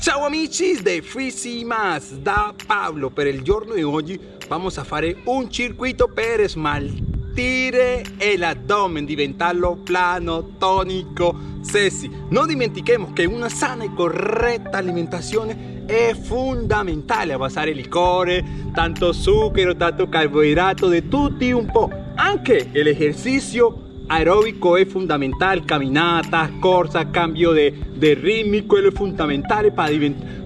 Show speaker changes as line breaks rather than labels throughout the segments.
Ciao amici de Fisi Más, da Pablo, per il giorno di oggi vamos a fare un circuito per smaltire l'abdomen, diventarlo plano, tonico, sexy. Non dimentichemos che una sana e corretta alimentazione è fondamentale a basare liquore, tanto zucchero, tanto carbohidrato, de tutti un po'. Anche l'esercizio aeróbico es fundamental, caminatas, corsa, cambio de, de rítmico es fundamental para,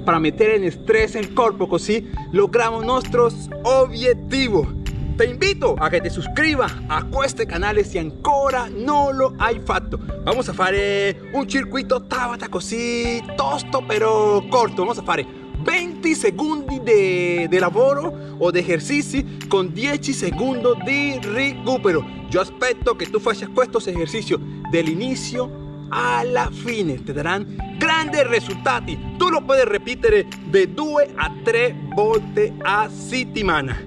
para meter en estrés el cuerpo, así logramos nuestros objetivos. Te invito a que te suscribas a este canal si ancora no lo hay fatto. Vamos a hacer un circuito tabata così tosto pero corto. Vamos a hacer 20 secondi de lavoro o de ejercicio con 10 segundos de recupero. Yo aspetto que tú faccias estos ejercicios del inicio a la fine. Te darán grandes resultados. Tú lo puedes repetir de 2 a 3 volte a settimana.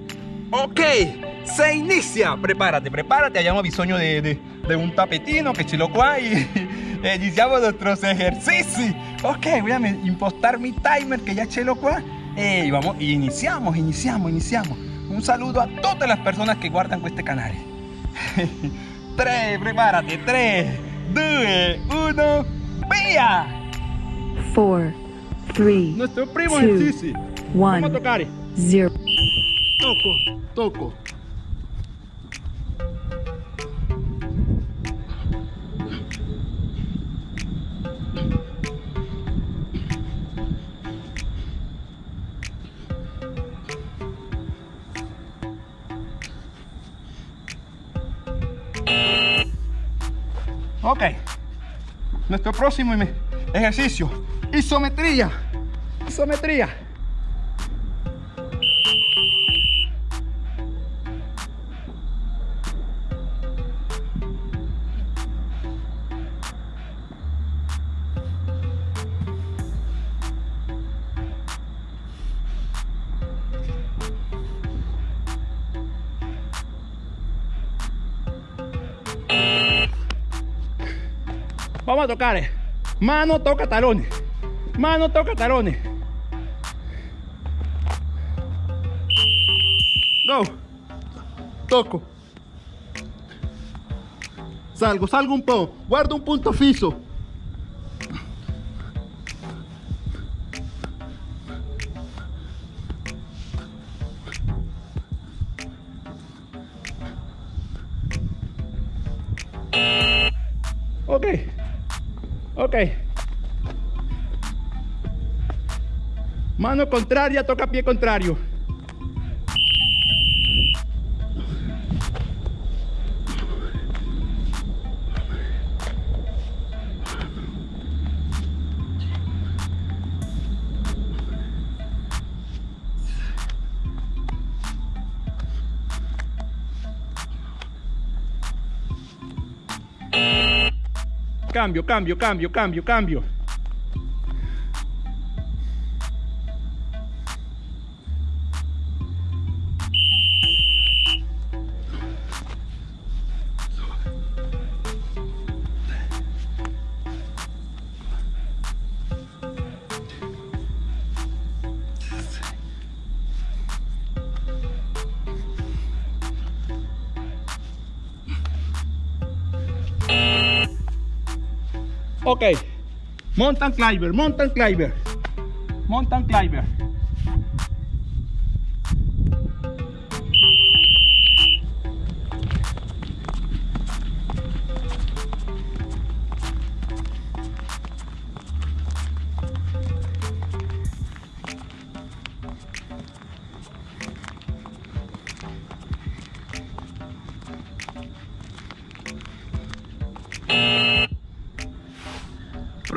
Ok, se inicia. Prepárate, prepárate. Abbiamo bisogno de, de, un tapetino que ce lo qua y iniciamos nuestros ejercicios. Ok, voy a impostar mi timer que ya ce lo qua. Y vamos, iniciamos, iniciamos, iniciamos. Un saludo a todas las personas que guardan este canal. 3, prepárate, 3, 2, 1, ¡vía!
4, 3,
Nuestro primo ejercicio. Vamos a tocar.
0.
Toco, toco. Ok. Nuestro próximo ejercicio. Isometría. Isometría. Vamos a tocar. eh. Mano toca talones. Mano toca talones. Go. Toco. Salgo, salgo un poco. Guardo un punto fijo. Ok. Ok. Mano contraria, toca pie contrario. Cambio, cambio, cambio, cambio, cambio. Ok. Mountain climber, mountain climber. Mountain climber.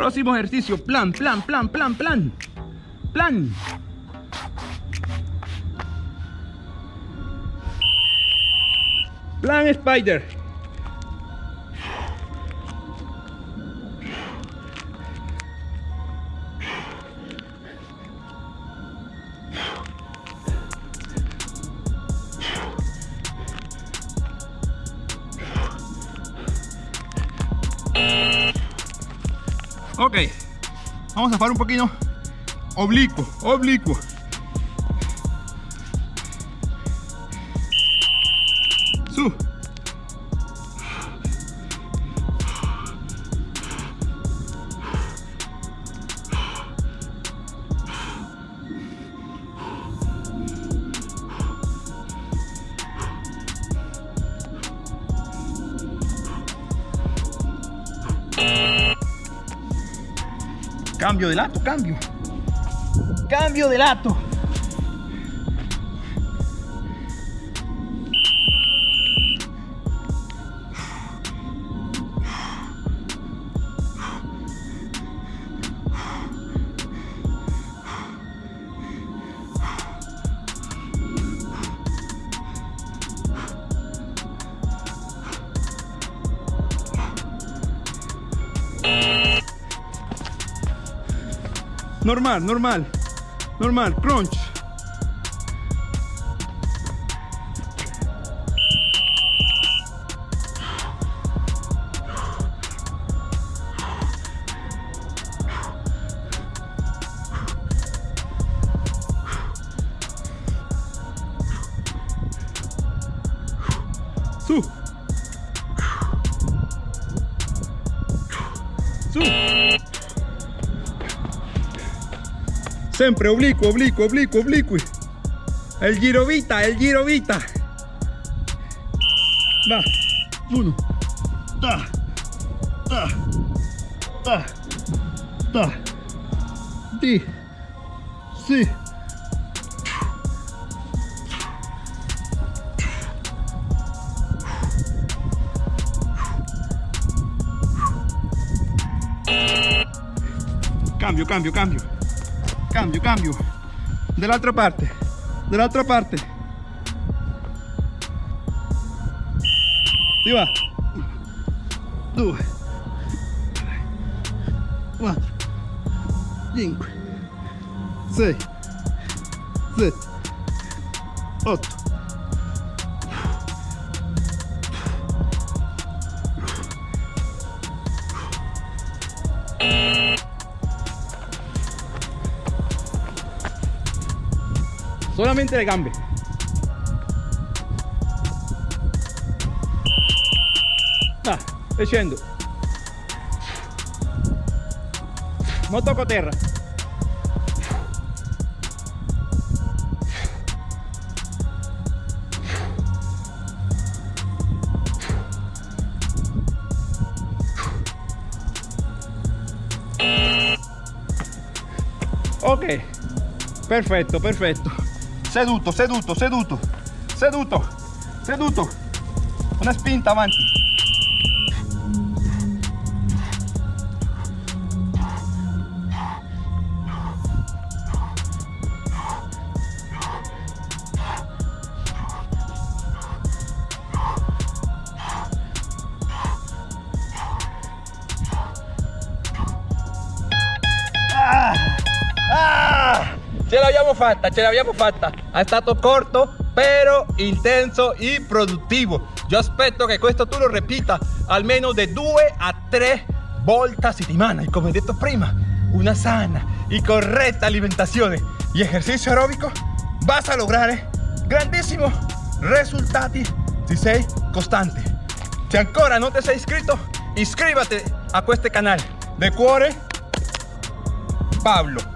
Próximo ejercicio, plan, plan, plan, plan, plan. Plan. Plan Spider. Ok, vamos a hacer un poquito oblicuo, oblicuo. Su. Cambio de lato, cambio. Cambio de lato. Normal, normal. Normal, crunch. Sempre oblicuo, oblicuo, oblicuo, obliqui. El girovita, el girovita. Va. Uno. Da. Da. Da. Da. Di. Si. Cambio, cambio, cambio. Cambio, cambio. Dall'altra parte. Dall'altra parte. Si va. Due. Quattro. Cinque. Sei. Sette. Otto. Solamente le gambe. Ah, e scendo. Non tocco terra. Ok, perfetto, perfetto. Seduto, seduto, seduto, seduto, seduto. Una spinta avanti. L'abbiamo fatta, ce l'abbiamo fatta. È stato corto, però intenso e produttivo. Io aspetto che questo tu lo ripeta almeno di due a tre volte a settimana. E come detto prima, una sana y correcta alimentazione y ejercicio aeróbico vas a lograre grandissimi risultati se sei costante. Se ancora non ti sei iscritto, iscríbete a questo canale. De cuore, Pablo.